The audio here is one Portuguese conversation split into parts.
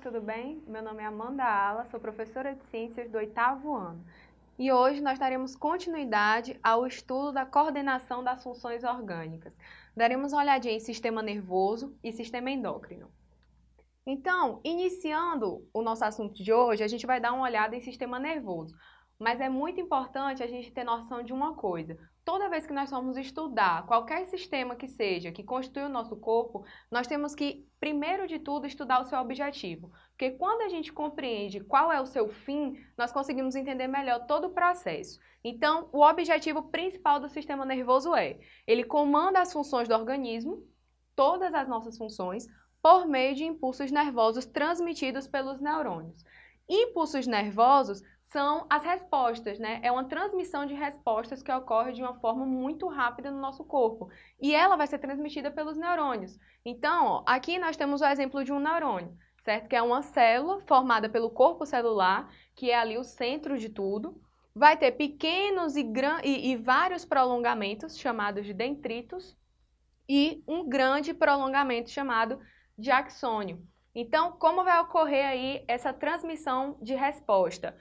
tudo bem? Meu nome é Amanda Ala, sou professora de Ciências do oitavo ano. E hoje nós daremos continuidade ao estudo da coordenação das funções orgânicas. Daremos uma olhadinha em sistema nervoso e sistema endócrino. Então, iniciando o nosso assunto de hoje, a gente vai dar uma olhada em sistema nervoso. Mas é muito importante a gente ter noção de uma coisa. Toda vez que nós vamos estudar qualquer sistema que seja, que constitui o nosso corpo, nós temos que, primeiro de tudo, estudar o seu objetivo. Porque quando a gente compreende qual é o seu fim, nós conseguimos entender melhor todo o processo. Então, o objetivo principal do sistema nervoso é, ele comanda as funções do organismo, todas as nossas funções, por meio de impulsos nervosos transmitidos pelos neurônios. Impulsos nervosos são as respostas, né? É uma transmissão de respostas que ocorre de uma forma muito rápida no nosso corpo. E ela vai ser transmitida pelos neurônios. Então, ó, aqui nós temos o exemplo de um neurônio, certo? Que é uma célula formada pelo corpo celular, que é ali o centro de tudo. Vai ter pequenos e, e, e vários prolongamentos, chamados de dendritos, e um grande prolongamento chamado de axônio. Então, como vai ocorrer aí essa transmissão de resposta?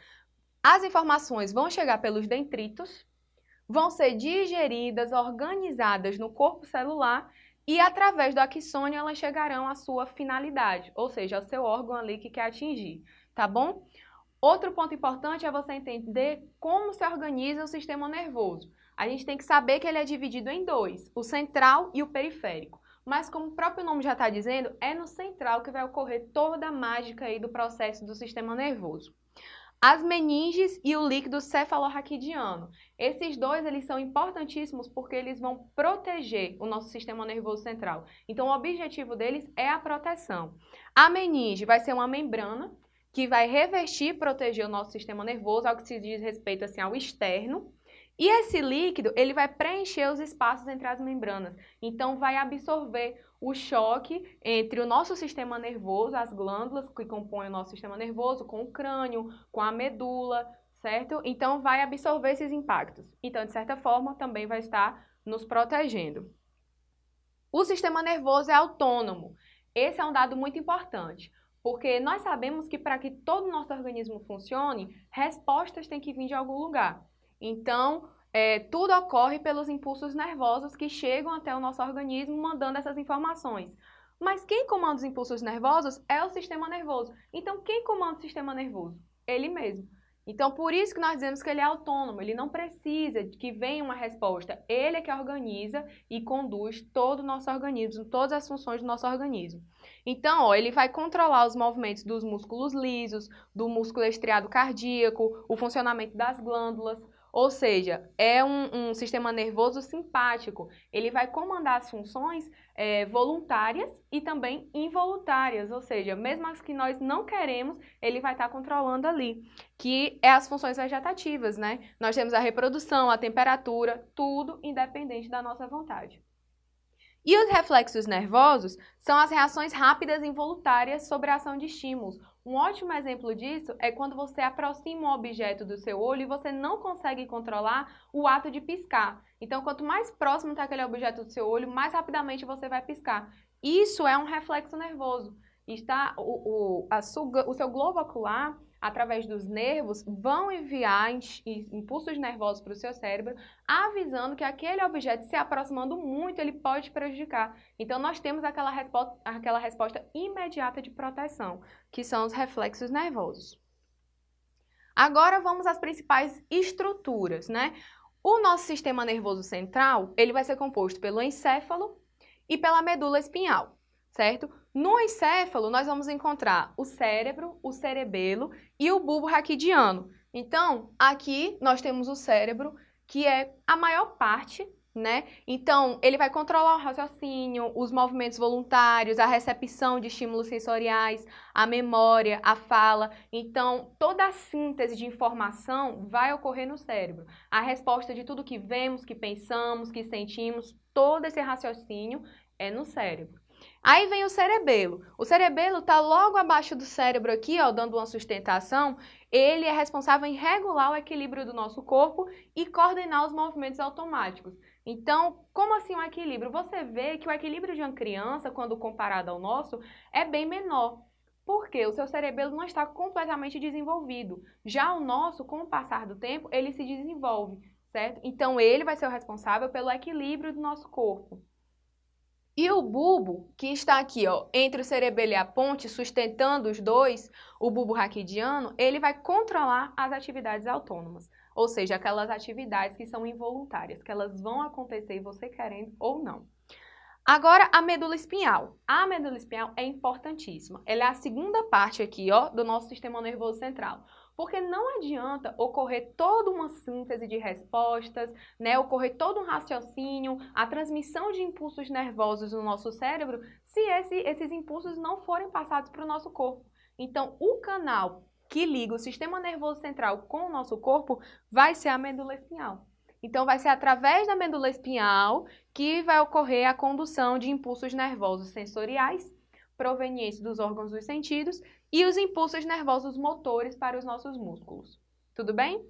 As informações vão chegar pelos dendritos, vão ser digeridas, organizadas no corpo celular e através do axônio elas chegarão à sua finalidade, ou seja, ao seu órgão ali que quer atingir, tá bom? Outro ponto importante é você entender como se organiza o sistema nervoso. A gente tem que saber que ele é dividido em dois, o central e o periférico. Mas como o próprio nome já está dizendo, é no central que vai ocorrer toda a mágica aí do processo do sistema nervoso. As meninges e o líquido cefalorraquidiano. Esses dois eles são importantíssimos porque eles vão proteger o nosso sistema nervoso central. Então, o objetivo deles é a proteção. A meninge vai ser uma membrana que vai revestir e proteger o nosso sistema nervoso, ao que se diz respeito assim, ao externo. E esse líquido, ele vai preencher os espaços entre as membranas. Então, vai absorver o choque entre o nosso sistema nervoso, as glândulas que compõem o nosso sistema nervoso, com o crânio, com a medula, certo? Então, vai absorver esses impactos. Então, de certa forma, também vai estar nos protegendo. O sistema nervoso é autônomo. Esse é um dado muito importante, porque nós sabemos que para que todo o nosso organismo funcione, respostas têm que vir de algum lugar. Então, é, tudo ocorre pelos impulsos nervosos que chegam até o nosso organismo mandando essas informações. Mas quem comanda os impulsos nervosos é o sistema nervoso. Então, quem comanda o sistema nervoso? Ele mesmo. Então, por isso que nós dizemos que ele é autônomo, ele não precisa de que venha uma resposta. Ele é que organiza e conduz todo o nosso organismo, todas as funções do nosso organismo. Então, ó, ele vai controlar os movimentos dos músculos lisos, do músculo estriado cardíaco, o funcionamento das glândulas, ou seja, é um, um, sistema nervoso simpático. Ele vai comandar as funções é, voluntárias e também involuntárias, ou seja, mesmo as que nós não queremos, ele vai estar controlando ali, que é as funções vegetativas, né? Nós temos a reprodução, a temperatura, tudo independente da nossa vontade. E os reflexos nervosos são as reações rápidas e involuntárias sobre a ação de estímulos. Um ótimo exemplo disso é quando você aproxima um objeto do seu olho e você não consegue controlar o ato de piscar. Então, quanto mais próximo está aquele objeto do seu olho, mais rapidamente você vai piscar. Isso é um reflexo nervoso. Está o, o, a, o seu globo ocular através dos nervos, vão enviar impulsos nervosos para o seu cérebro, avisando que aquele objeto se aproximando muito, ele pode prejudicar. Então, nós temos aquela resposta, aquela resposta imediata de proteção, que são os reflexos nervosos. Agora, vamos às principais estruturas, né? O nosso sistema nervoso central, ele vai ser composto pelo encéfalo e pela medula espinhal, certo? No encéfalo, nós vamos encontrar o cérebro, o cerebelo e o bulbo raquidiano. Então, aqui nós temos o cérebro, que é a maior parte, né? Então, ele vai controlar o raciocínio, os movimentos voluntários, a recepção de estímulos sensoriais, a memória, a fala. Então, toda a síntese de informação vai ocorrer no cérebro. A resposta de tudo que vemos, que pensamos, que sentimos, todo esse raciocínio é no cérebro. Aí vem o cerebelo. O cerebelo está logo abaixo do cérebro aqui, ó, dando uma sustentação. Ele é responsável em regular o equilíbrio do nosso corpo e coordenar os movimentos automáticos. Então, como assim o equilíbrio? Você vê que o equilíbrio de uma criança, quando comparado ao nosso, é bem menor. porque o seu cerebelo não está completamente desenvolvido. Já o nosso, com o passar do tempo, ele se desenvolve, certo? Então, ele vai ser o responsável pelo equilíbrio do nosso corpo. E o bulbo, que está aqui, ó, entre o cerebelo e a ponte, sustentando os dois, o bulbo raquidiano, ele vai controlar as atividades autônomas. Ou seja, aquelas atividades que são involuntárias, que elas vão acontecer você querendo ou não. Agora, a medula espinhal. A medula espinhal é importantíssima. Ela é a segunda parte aqui, ó, do nosso sistema nervoso central. Porque não adianta ocorrer toda uma síntese de respostas, né, ocorrer todo um raciocínio, a transmissão de impulsos nervosos no nosso cérebro, se esse, esses impulsos não forem passados para o nosso corpo. Então, o canal que liga o sistema nervoso central com o nosso corpo vai ser a medula espinhal. Então, vai ser através da medula espinhal que vai ocorrer a condução de impulsos nervosos sensoriais provenientes dos órgãos dos sentidos e os impulsos nervosos motores para os nossos músculos. Tudo bem?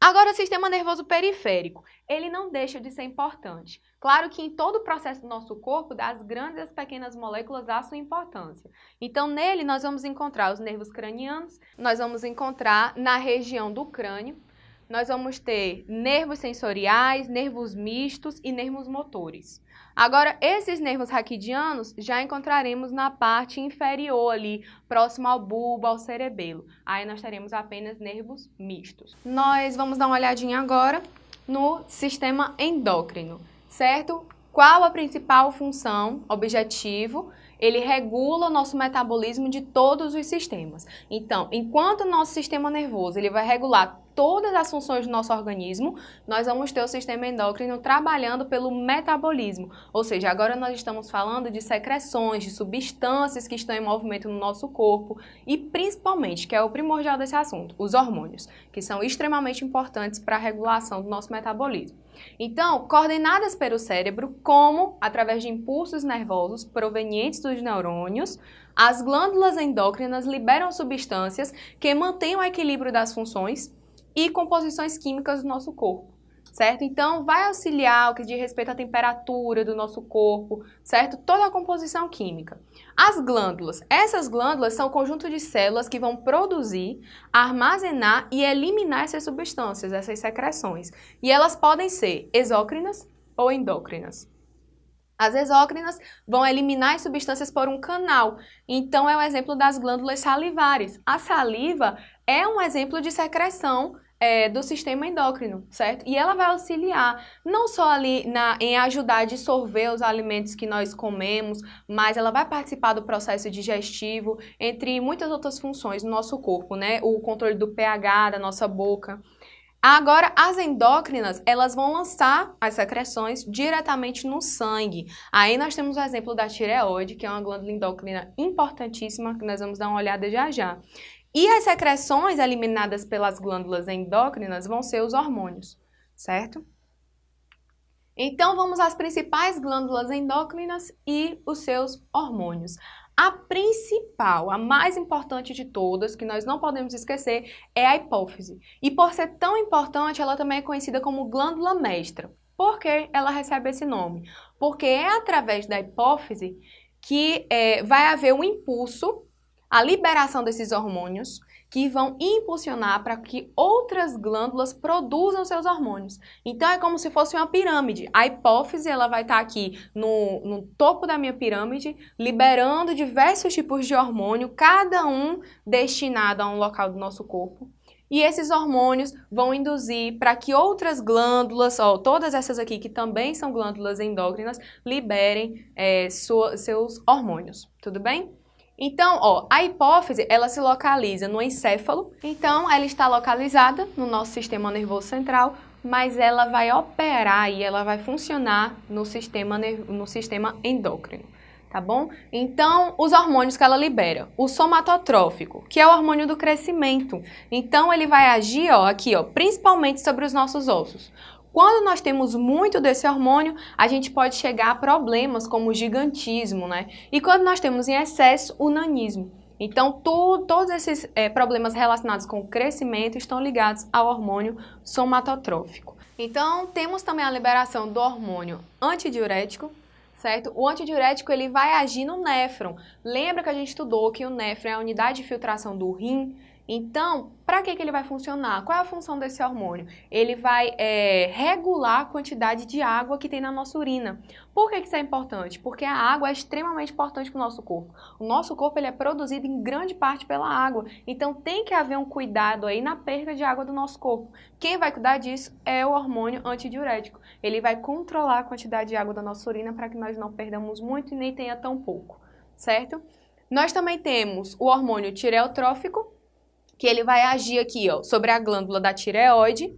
Agora, o sistema nervoso periférico, ele não deixa de ser importante. Claro que em todo o processo do nosso corpo, das grandes e as pequenas moléculas, há sua importância. Então, nele, nós vamos encontrar os nervos cranianos, nós vamos encontrar na região do crânio, nós vamos ter nervos sensoriais, nervos mistos e nervos motores. Agora, esses nervos raquidianos já encontraremos na parte inferior ali, próximo ao bulbo, ao cerebelo. Aí nós teremos apenas nervos mistos. Nós vamos dar uma olhadinha agora no sistema endócrino, certo? Qual a principal função, objetivo? Ele regula o nosso metabolismo de todos os sistemas. Então, enquanto o nosso sistema nervoso ele vai regular todas as funções do nosso organismo, nós vamos ter o sistema endócrino trabalhando pelo metabolismo. Ou seja, agora nós estamos falando de secreções, de substâncias que estão em movimento no nosso corpo e principalmente, que é o primordial desse assunto, os hormônios, que são extremamente importantes para a regulação do nosso metabolismo. Então, coordenadas pelo cérebro, como através de impulsos nervosos provenientes dos neurônios, as glândulas endócrinas liberam substâncias que mantêm o equilíbrio das funções e composições químicas do nosso corpo, certo? Então, vai auxiliar o que diz respeito à temperatura do nosso corpo, certo? Toda a composição química. As glândulas. Essas glândulas são o conjunto de células que vão produzir, armazenar e eliminar essas substâncias, essas secreções. E elas podem ser exócrinas ou endócrinas. As exócrinas vão eliminar as substâncias por um canal. Então, é o exemplo das glândulas salivares. A saliva é um exemplo de secreção é, do sistema endócrino, certo? E ela vai auxiliar não só ali na, em ajudar a dissolver os alimentos que nós comemos, mas ela vai participar do processo digestivo, entre muitas outras funções do nosso corpo, né? O controle do pH da nossa boca. Agora, as endócrinas, elas vão lançar as secreções diretamente no sangue. Aí nós temos o exemplo da tireoide, que é uma glândula endócrina importantíssima, que nós vamos dar uma olhada já já. E as secreções eliminadas pelas glândulas endócrinas vão ser os hormônios, certo? Então, vamos às principais glândulas endócrinas e os seus hormônios. A principal, a mais importante de todas, que nós não podemos esquecer, é a hipófise. E por ser tão importante, ela também é conhecida como glândula mestra. Por que ela recebe esse nome? Porque é através da hipófise que é, vai haver um impulso a liberação desses hormônios que vão impulsionar para que outras glândulas produzam seus hormônios. Então é como se fosse uma pirâmide. A hipófise ela vai estar tá aqui no, no topo da minha pirâmide, liberando diversos tipos de hormônio, cada um destinado a um local do nosso corpo. E esses hormônios vão induzir para que outras glândulas, ó, todas essas aqui que também são glândulas endócrinas, liberem é, sua, seus hormônios. Tudo bem? Então, ó, a hipófise, ela se localiza no encéfalo, então ela está localizada no nosso sistema nervoso central, mas ela vai operar e ela vai funcionar no sistema, no sistema endócrino, tá bom? Então, os hormônios que ela libera, o somatotrófico, que é o hormônio do crescimento, então ele vai agir, ó, aqui, ó, principalmente sobre os nossos ossos. Quando nós temos muito desse hormônio, a gente pode chegar a problemas como o gigantismo, né? E quando nós temos em excesso, o nanismo. Então, tu, todos esses é, problemas relacionados com o crescimento estão ligados ao hormônio somatotrófico. Então, temos também a liberação do hormônio antidiurético, certo? O antidiurético ele vai agir no néfron. Lembra que a gente estudou que o néfron é a unidade de filtração do rim? Então, para que, que ele vai funcionar? Qual é a função desse hormônio? Ele vai é, regular a quantidade de água que tem na nossa urina. Por que, que isso é importante? Porque a água é extremamente importante para o nosso corpo. O nosso corpo ele é produzido em grande parte pela água. Então tem que haver um cuidado aí na perda de água do nosso corpo. Quem vai cuidar disso é o hormônio antidiurético. Ele vai controlar a quantidade de água da nossa urina para que nós não perdamos muito e nem tenha tão pouco, certo? Nós também temos o hormônio tireotrófico, que ele vai agir aqui, ó, sobre a glândula da tireoide.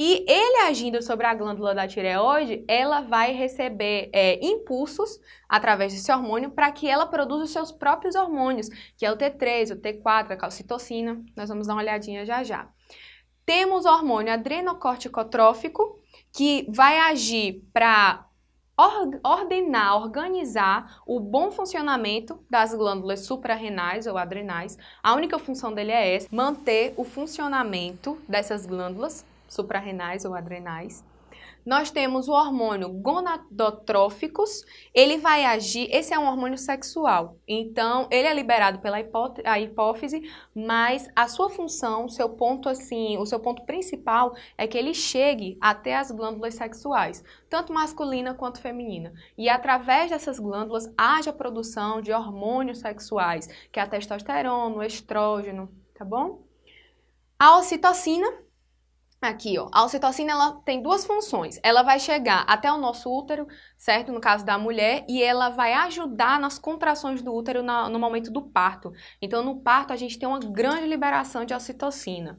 E ele agindo sobre a glândula da tireoide, ela vai receber é, impulsos através desse hormônio para que ela produza os seus próprios hormônios, que é o T3, o T4, a calcitocina. Nós vamos dar uma olhadinha já já. Temos o hormônio adrenocorticotrófico, que vai agir para ordenar, organizar o bom funcionamento das glândulas suprarrenais ou adrenais. A única função dele é essa, manter o funcionamento dessas glândulas suprarrenais ou adrenais. Nós temos o hormônio gonadotróficos, ele vai agir, esse é um hormônio sexual, então ele é liberado pela hipófise, mas a sua função, seu ponto assim, o seu ponto principal é que ele chegue até as glândulas sexuais, tanto masculina quanto feminina. E através dessas glândulas haja a produção de hormônios sexuais, que é a testosterona, o estrógeno, tá bom? A ocitocina Aqui, ó, a ocitocina ela tem duas funções. Ela vai chegar até o nosso útero, certo? No caso da mulher, e ela vai ajudar nas contrações do útero na, no momento do parto. Então, no parto, a gente tem uma grande liberação de ocitocina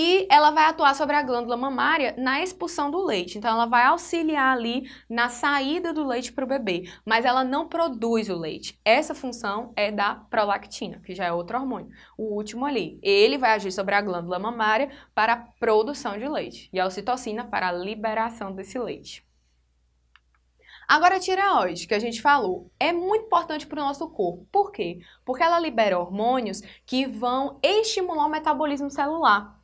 e ela vai atuar sobre a glândula mamária na expulsão do leite. Então, ela vai auxiliar ali na saída do leite para o bebê, mas ela não produz o leite. Essa função é da prolactina, que já é outro hormônio. O último ali, ele vai agir sobre a glândula mamária para a produção de leite e a ocitocina para a liberação desse leite. Agora, a tireoide, que a gente falou, é muito importante para o nosso corpo. Por quê? Porque ela libera hormônios que vão estimular o metabolismo celular.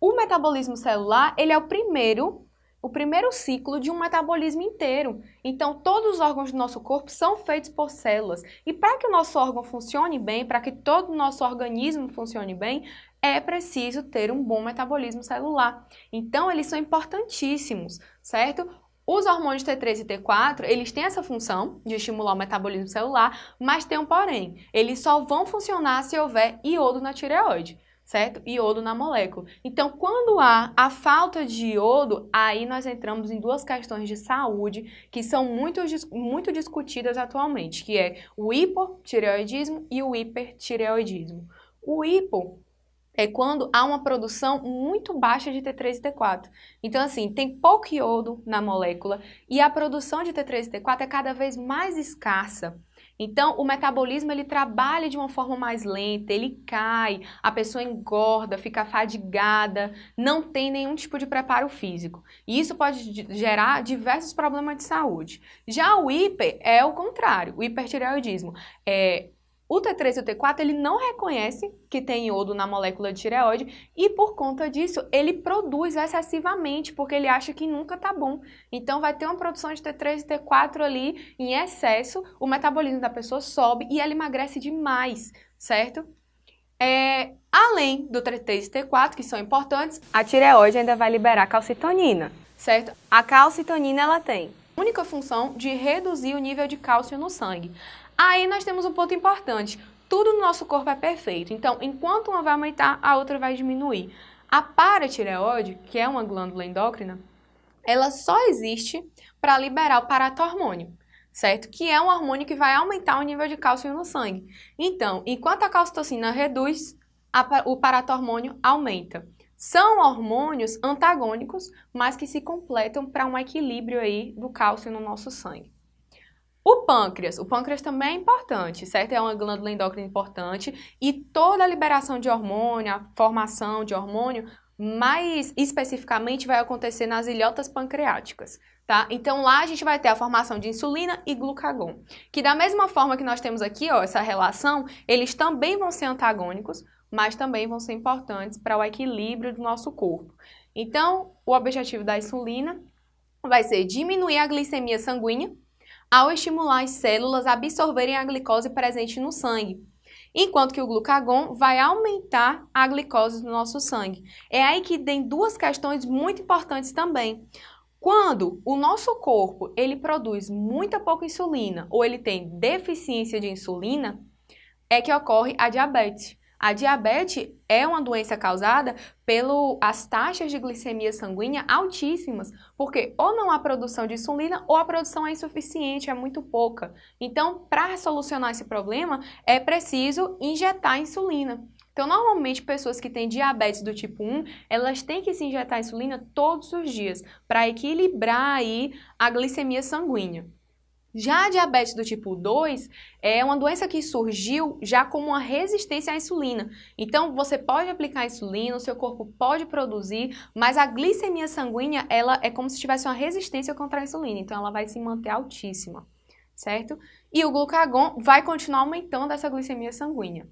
O metabolismo celular, ele é o primeiro, o primeiro ciclo de um metabolismo inteiro. Então, todos os órgãos do nosso corpo são feitos por células. E para que o nosso órgão funcione bem, para que todo o nosso organismo funcione bem, é preciso ter um bom metabolismo celular. Então, eles são importantíssimos, certo? Os hormônios T3 e T4, eles têm essa função de estimular o metabolismo celular, mas tem um porém. Eles só vão funcionar se houver iodo na tireoide certo? Iodo na molécula. Então, quando há a falta de iodo, aí nós entramos em duas questões de saúde que são muito, muito discutidas atualmente, que é o hipotireoidismo e o hipertireoidismo. O hipo é quando há uma produção muito baixa de T3 e T4. Então, assim, tem pouco iodo na molécula e a produção de T3 e T4 é cada vez mais escassa. Então, o metabolismo ele trabalha de uma forma mais lenta, ele cai, a pessoa engorda, fica fadigada, não tem nenhum tipo de preparo físico. E isso pode gerar diversos problemas de saúde. Já o hiper é o contrário, o hipertireoidismo. É, o T3 e o T4 ele não reconhece que tem iodo na molécula de tireoide e por conta disso ele produz excessivamente porque ele acha que nunca tá bom. Então vai ter uma produção de T3 e T4 ali em excesso, o metabolismo da pessoa sobe e ela emagrece demais, certo? É, além do T3 e T4, que são importantes, a tireoide ainda vai liberar calcitonina, certo? A calcitonina ela tem única função de reduzir o nível de cálcio no sangue. Aí nós temos um ponto importante. Tudo no nosso corpo é perfeito. Então, enquanto uma vai aumentar, a outra vai diminuir. A paratireoide, que é uma glândula endócrina, ela só existe para liberar o paratormônio, certo? Que é um hormônio que vai aumentar o nível de cálcio no sangue. Então, enquanto a calcitocina reduz, a, o paratormônio aumenta. São hormônios antagônicos, mas que se completam para um equilíbrio aí do cálcio no nosso sangue. O pâncreas, o pâncreas também é importante, certo? É uma glândula endócrina importante e toda a liberação de hormônio, a formação de hormônio, mais especificamente vai acontecer nas ilhotas pancreáticas, tá? Então lá a gente vai ter a formação de insulina e glucagon, que da mesma forma que nós temos aqui, ó, essa relação, eles também vão ser antagônicos, mas também vão ser importantes para o equilíbrio do nosso corpo. Então, o objetivo da insulina vai ser diminuir a glicemia sanguínea, ao estimular as células a absorverem a glicose presente no sangue, enquanto que o glucagon vai aumentar a glicose do nosso sangue. É aí que tem duas questões muito importantes também. Quando o nosso corpo ele produz muita pouca insulina ou ele tem deficiência de insulina, é que ocorre a diabetes. A diabetes é uma doença causada pelas taxas de glicemia sanguínea altíssimas, porque ou não há produção de insulina ou a produção é insuficiente, é muito pouca. Então, para solucionar esse problema, é preciso injetar insulina. Então, normalmente, pessoas que têm diabetes do tipo 1, elas têm que se injetar insulina todos os dias para equilibrar aí a glicemia sanguínea. Já a diabetes do tipo 2 é uma doença que surgiu já como uma resistência à insulina. Então, você pode aplicar insulina, o seu corpo pode produzir, mas a glicemia sanguínea, ela é como se tivesse uma resistência contra a insulina, então ela vai se manter altíssima, certo? E o glucagon vai continuar aumentando essa glicemia sanguínea.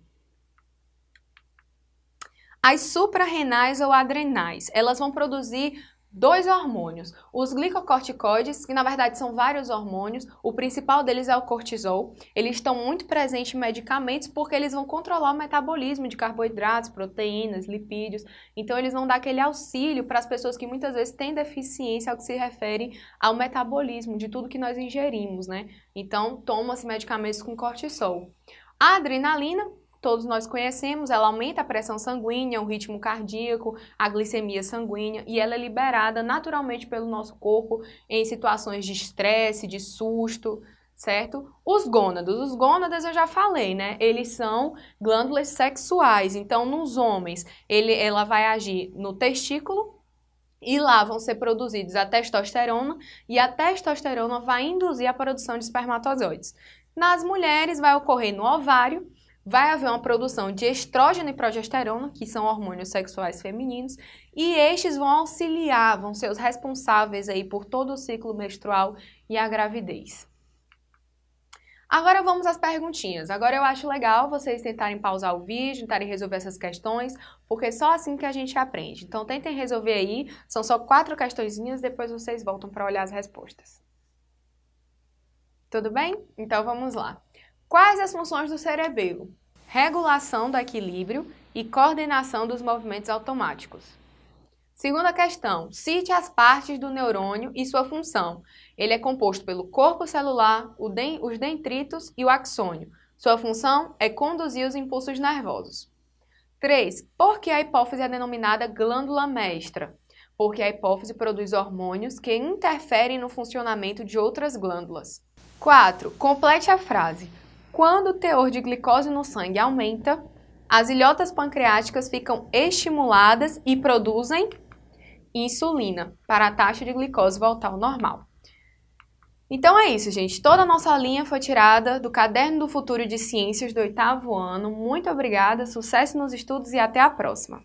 As suprarrenais ou adrenais, elas vão produzir dois hormônios. Os glicocorticoides, que na verdade são vários hormônios, o principal deles é o cortisol. Eles estão muito presentes em medicamentos porque eles vão controlar o metabolismo de carboidratos, proteínas, lipídios. Então eles vão dar aquele auxílio para as pessoas que muitas vezes têm deficiência ao que se refere ao metabolismo de tudo que nós ingerimos, né? Então toma-se medicamentos com cortisol. A adrenalina todos nós conhecemos, ela aumenta a pressão sanguínea, o ritmo cardíaco, a glicemia sanguínea e ela é liberada naturalmente pelo nosso corpo em situações de estresse, de susto, certo? Os gônados, os gônadas eu já falei, né? Eles são glândulas sexuais, então nos homens ele, ela vai agir no testículo e lá vão ser produzidos a testosterona e a testosterona vai induzir a produção de espermatozoides. Nas mulheres vai ocorrer no ovário vai haver uma produção de estrógeno e progesterona, que são hormônios sexuais femininos, e estes vão auxiliar, vão ser os responsáveis aí por todo o ciclo menstrual e a gravidez. Agora vamos às perguntinhas. Agora eu acho legal vocês tentarem pausar o vídeo, tentarem resolver essas questões, porque é só assim que a gente aprende. Então tentem resolver aí, são só quatro questõezinhas, depois vocês voltam para olhar as respostas. Tudo bem? Então vamos lá. Quais as funções do cerebelo? Regulação do equilíbrio e coordenação dos movimentos automáticos. Segunda questão, cite as partes do neurônio e sua função. Ele é composto pelo corpo celular, os dendritos e o axônio. Sua função é conduzir os impulsos nervosos. 3. Por que a hipófise é denominada glândula mestra? Porque a hipófise produz hormônios que interferem no funcionamento de outras glândulas. 4. Complete a frase. Quando o teor de glicose no sangue aumenta, as ilhotas pancreáticas ficam estimuladas e produzem insulina para a taxa de glicose voltar ao normal. Então é isso, gente. Toda a nossa linha foi tirada do Caderno do Futuro de Ciências do oitavo ano. Muito obrigada, sucesso nos estudos e até a próxima!